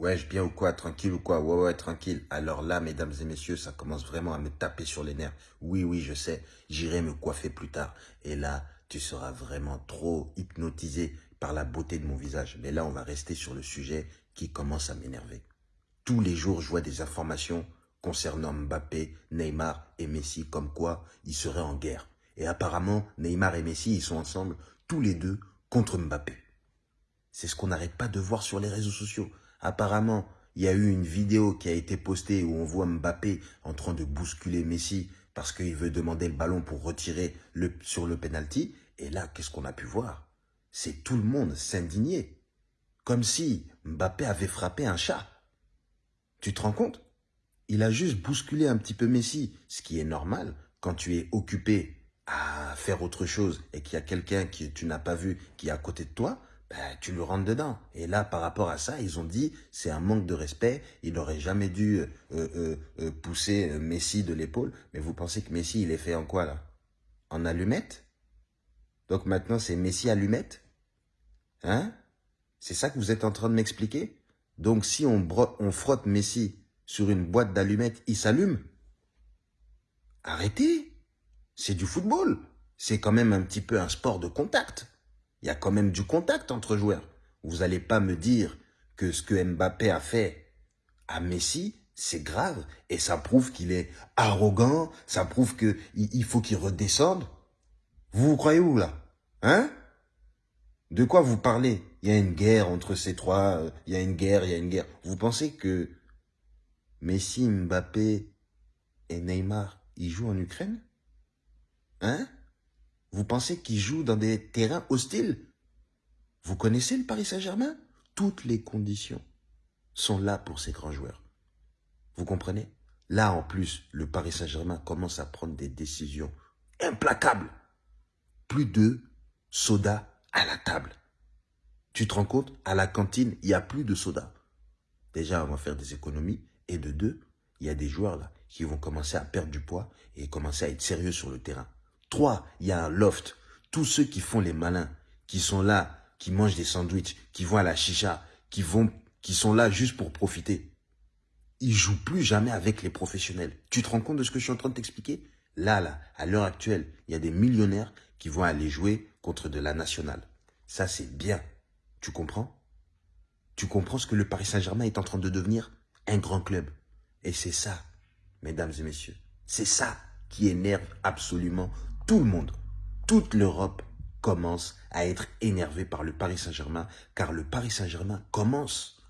Wesh, bien ou quoi Tranquille ou quoi? Ouais, ouais, tranquille. Alors là, mesdames et messieurs, ça commence vraiment à me taper sur les nerfs. Oui, oui, je sais, j'irai me coiffer plus tard. Et là, tu seras vraiment trop hypnotisé par la beauté de mon visage. Mais là, on va rester sur le sujet qui commence à m'énerver. Tous les jours, je vois des informations concernant Mbappé, Neymar et Messi, comme quoi ils seraient en guerre. Et apparemment, Neymar et Messi, ils sont ensemble, tous les deux, contre Mbappé. C'est ce qu'on n'arrête pas de voir sur les réseaux sociaux. Apparemment, il y a eu une vidéo qui a été postée où on voit Mbappé en train de bousculer Messi parce qu'il veut demander le ballon pour retirer sur le penalty. Et là, qu'est-ce qu'on a pu voir? C'est tout le monde s'indigner. Comme si Mbappé avait frappé un chat. Tu te rends compte? Il a juste bousculé un petit peu Messi, ce qui est normal quand tu es occupé à faire autre chose et qu'il y a quelqu'un que tu n'as pas vu qui est à côté de toi, ben, tu le rentres dedans. Et là, par rapport à ça, ils ont dit, c'est un manque de respect, il n'aurait jamais dû euh, euh, euh, pousser Messi de l'épaule. Mais vous pensez que Messi, il est fait en quoi, là? En allumette Donc maintenant, c'est Messi allumette? Hein? C'est ça que vous êtes en train de m'expliquer? Donc si on, on frotte Messi sur une boîte d'allumettes, il s'allume? Arrêtez! C'est du football! C'est quand même un petit peu un sport de contact il y a quand même du contact entre joueurs. Vous n'allez pas me dire que ce que Mbappé a fait à Messi, c'est grave. Et ça prouve qu'il est arrogant, ça prouve qu'il il faut qu'il redescende. Vous vous croyez où là? Hein? De quoi vous parlez? Il y a une guerre entre ces trois, euh, il y a une guerre, il y a une guerre. Vous pensez que Messi, Mbappé et Neymar, ils jouent en Ukraine? Hein? Vous pensez qu'ils jouent dans des terrains hostiles? Vous connaissez le Paris Saint-Germain? Toutes les conditions sont là pour ces grands joueurs. Vous comprenez? Là, en plus, le Paris Saint-Germain commence à prendre des décisions implacables. Plus de soda à la table. Tu te rends compte? À la cantine, il n'y a plus de soda. Déjà, on va faire des économies. Et de deux, il y a des joueurs là qui vont commencer à perdre du poids et commencer à être sérieux sur le terrain. Trois, il y a un loft. Tous ceux qui font les malins, qui sont là, qui mangent des sandwichs, qui vont à la chicha, qui vont, qui sont là juste pour profiter. Ils jouent plus jamais avec les professionnels. Tu te rends compte de ce que je suis en train de t'expliquer? Là, là, à l'heure actuelle, il y a des millionnaires qui vont aller jouer contre de la nationale. Ça, c'est bien. Tu comprends? Tu comprends ce que le Paris Saint-Germain est en train de devenir? Un grand club. Et c'est ça, mesdames et messieurs, c'est ça qui énerve absolument tout le monde, toute l'Europe commence à être énervée par le Paris Saint-Germain, car le Paris Saint-Germain commence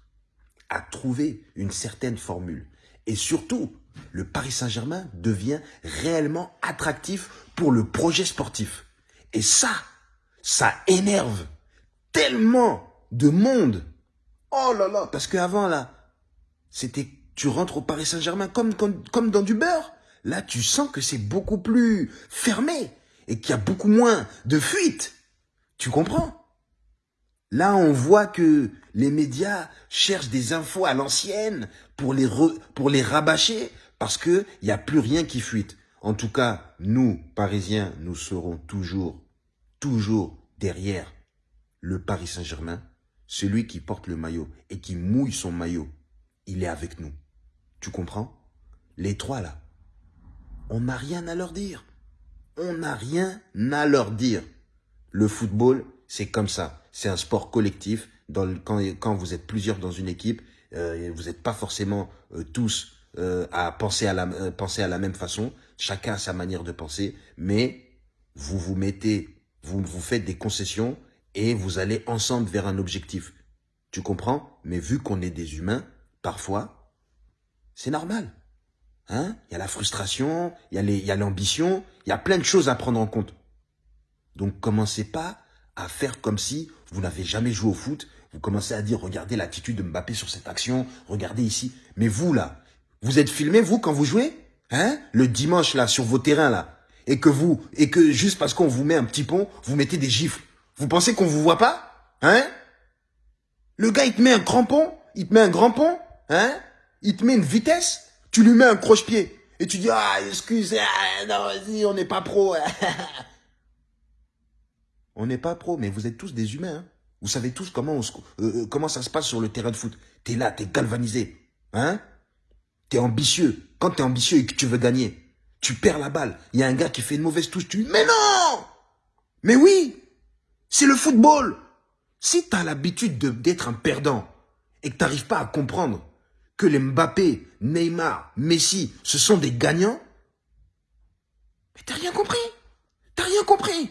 à trouver une certaine formule. Et surtout, le Paris Saint-Germain devient réellement attractif pour le projet sportif. Et ça, ça énerve tellement de monde. Oh là là, parce qu'avant là, c'était tu rentres au Paris Saint-Germain comme, comme, comme dans du beurre. Là, tu sens que c'est beaucoup plus fermé et qu'il y a beaucoup moins de fuites. Tu comprends? Là, on voit que les médias cherchent des infos à l'ancienne pour les, pour les rabâcher parce qu'il n'y a plus rien qui fuite. En tout cas, nous, Parisiens, nous serons toujours, toujours derrière le Paris Saint-Germain, celui qui porte le maillot et qui mouille son maillot. Il est avec nous. Tu comprends? Les trois, là, on n'a rien à leur dire. On n'a rien à leur dire. Le football, c'est comme ça. C'est un sport collectif. quand, vous êtes plusieurs dans une équipe, euh, vous n'êtes pas forcément euh, tous euh, à penser à, la, penser à la même façon. Chacun a sa manière de penser. Mais vous vous mettez, vous vous faites des concessions et vous allez ensemble vers un objectif. Tu comprends? Mais vu qu'on est des humains, parfois, c'est normal. Hein? Il y a la frustration, il y a l'ambition, il y a plein de choses à prendre en compte. Donc commencez pas à faire comme si vous n'avez jamais joué au foot. Vous commencez à dire, regardez l'attitude de Mbappé sur cette action, regardez ici. Mais vous là, vous êtes filmé, vous, quand vous jouez? Hein? Le dimanche là, sur vos terrains là. Et que vous, et que juste parce qu'on vous met un petit pont, vous mettez des gifles. Vous pensez qu'on vous voit pas? Hein? Le gars, il te met un grand pont, il te met un grand pont, hein? Il te met une vitesse tu lui mets un croche-pied. Et tu dis, ah, excuse, ah, non, vas-y, on n'est pas pro. on n'est pas pro, mais vous êtes tous des humains. Hein. Vous savez tous comment, on euh, comment ça se passe sur le terrain de foot. T'es là, t'es galvanisé. Hein T'es ambitieux. Quand t'es ambitieux et que tu veux gagner, tu perds la balle. Il y a un gars qui fait une mauvaise touche, tu mais non Mais oui C'est le football Si t'as l'habitude d'être un perdant et que t'arrives pas à comprendre que les Mbappé, Neymar, Messi, ce sont des gagnants, mais t'as rien compris T'as rien compris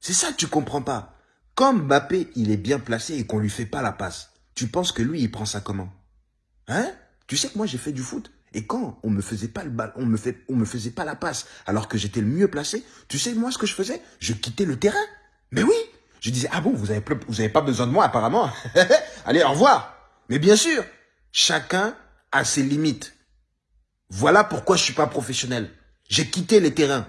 C'est ça que tu comprends pas. Comme Mbappé, il est bien placé et qu'on lui fait pas la passe, tu penses que lui, il prend ça comment? Hein? Tu sais que moi, j'ai fait du foot. Et quand on me faisait pas le bal, on me me faisait pas la passe, alors que j'étais le mieux placé, tu sais moi ce que je faisais Je quittais le terrain. Mais oui, je disais ah bon vous avez vous avez pas besoin de moi apparemment. Allez au revoir. Mais bien sûr, chacun a ses limites. Voilà pourquoi je suis pas professionnel. J'ai quitté les terrains.